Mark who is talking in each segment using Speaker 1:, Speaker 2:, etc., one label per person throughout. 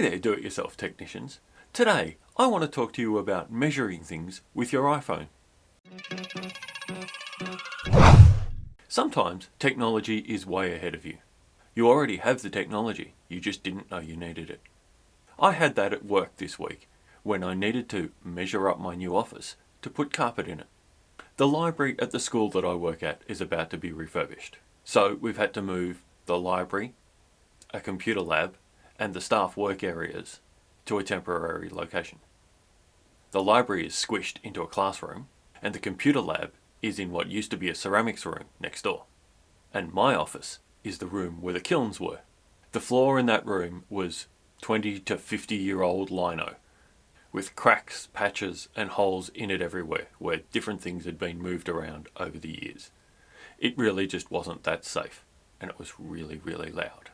Speaker 1: Hey there do-it-yourself technicians. Today I want to talk to you about measuring things with your iPhone. Sometimes technology is way ahead of you. You already have the technology, you just didn't know you needed it. I had that at work this week when I needed to measure up my new office to put carpet in it. The library at the school that I work at is about to be refurbished. So we've had to move the library, a computer lab and the staff work areas to a temporary location. The library is squished into a classroom and the computer lab is in what used to be a ceramics room next door. And my office is the room where the kilns were. The floor in that room was 20 to 50 year old lino with cracks, patches and holes in it everywhere where different things had been moved around over the years. It really just wasn't that safe and it was really, really loud.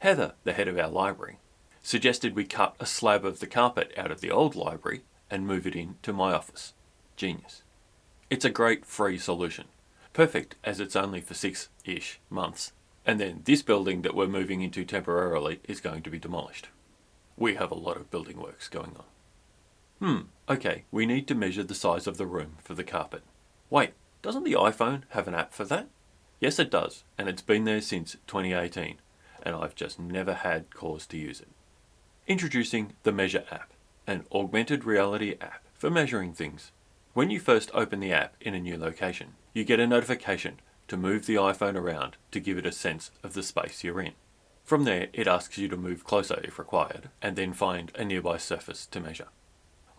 Speaker 1: Heather, the head of our library, suggested we cut a slab of the carpet out of the old library and move it into my office. Genius. It's a great free solution. Perfect as it's only for six-ish months. And then this building that we're moving into temporarily is going to be demolished. We have a lot of building works going on. Hmm, okay, we need to measure the size of the room for the carpet. Wait, doesn't the iPhone have an app for that? Yes it does, and it's been there since 2018, and I've just never had cause to use it. Introducing the Measure app, an augmented reality app for measuring things. When you first open the app in a new location, you get a notification to move the iPhone around to give it a sense of the space you're in. From there, it asks you to move closer if required, and then find a nearby surface to measure.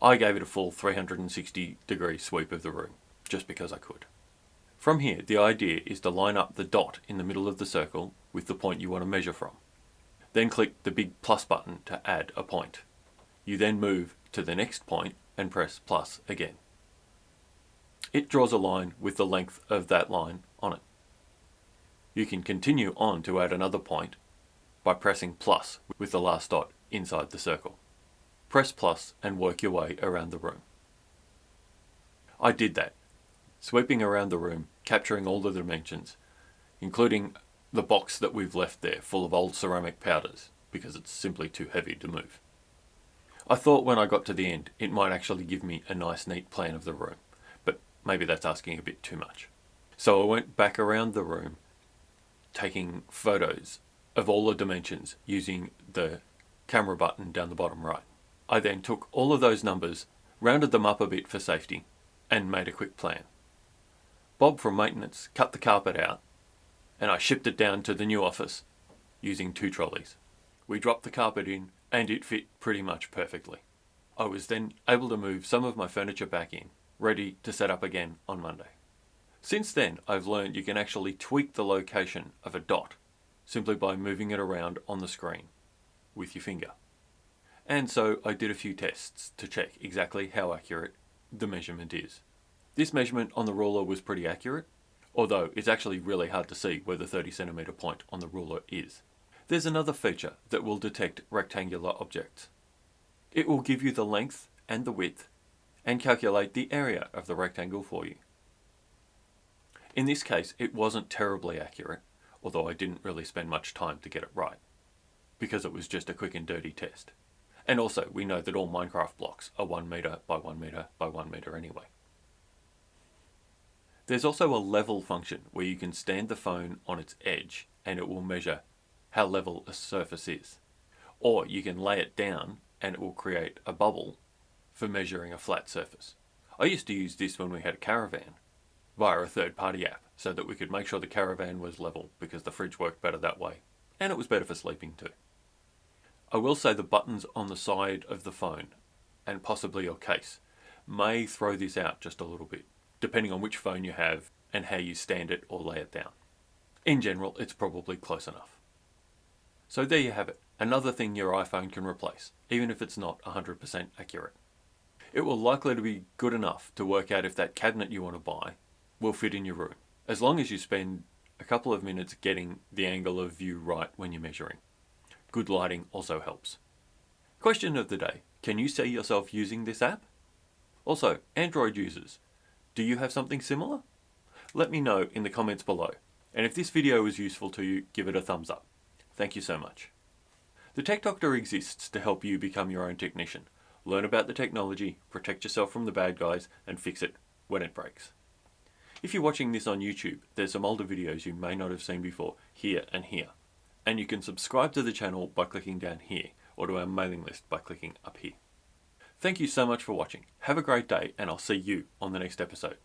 Speaker 1: I gave it a full 360 degree sweep of the room, just because I could. From here, the idea is to line up the dot in the middle of the circle with the point you want to measure from. Then click the big plus button to add a point. You then move to the next point and press plus again. It draws a line with the length of that line on it. You can continue on to add another point by pressing plus with the last dot inside the circle. Press plus and work your way around the room. I did that sweeping around the room, capturing all the dimensions, including the box that we've left there full of old ceramic powders because it's simply too heavy to move. I thought when I got to the end it might actually give me a nice neat plan of the room, but maybe that's asking a bit too much. So I went back around the room taking photos of all the dimensions using the camera button down the bottom right. I then took all of those numbers, rounded them up a bit for safety, and made a quick plan. Bob from maintenance cut the carpet out and I shipped it down to the new office using two trolleys. We dropped the carpet in and it fit pretty much perfectly. I was then able to move some of my furniture back in, ready to set up again on Monday. Since then, I've learned you can actually tweak the location of a dot simply by moving it around on the screen with your finger. And so I did a few tests to check exactly how accurate the measurement is. This measurement on the ruler was pretty accurate, although it's actually really hard to see where the 30 centimeter point on the ruler is. There's another feature that will detect rectangular objects. It will give you the length and the width and calculate the area of the rectangle for you. In this case, it wasn't terribly accurate, although I didn't really spend much time to get it right, because it was just a quick and dirty test. And also, we know that all Minecraft blocks are 1 meter by 1 meter by 1 meter anyway. There's also a level function where you can stand the phone on its edge and it will measure how level a surface is. Or you can lay it down and it will create a bubble for measuring a flat surface. I used to use this when we had a caravan via a third party app so that we could make sure the caravan was level because the fridge worked better that way and it was better for sleeping too. I will say the buttons on the side of the phone and possibly your case may throw this out just a little bit depending on which phone you have and how you stand it or lay it down. In general, it's probably close enough. So there you have it, another thing your iPhone can replace, even if it's not 100% accurate. It will likely to be good enough to work out if that cabinet you want to buy will fit in your room, as long as you spend a couple of minutes getting the angle of view right when you're measuring. Good lighting also helps. Question of the day, can you see yourself using this app? Also, Android users, do you have something similar? Let me know in the comments below. And if this video was useful to you, give it a thumbs up. Thank you so much. The Tech Doctor exists to help you become your own technician. Learn about the technology, protect yourself from the bad guys, and fix it when it breaks. If you're watching this on YouTube, there's some older videos you may not have seen before, here and here. And you can subscribe to the channel by clicking down here, or to our mailing list by clicking up here. Thank you so much for watching. Have a great day, and I'll see you on the next episode.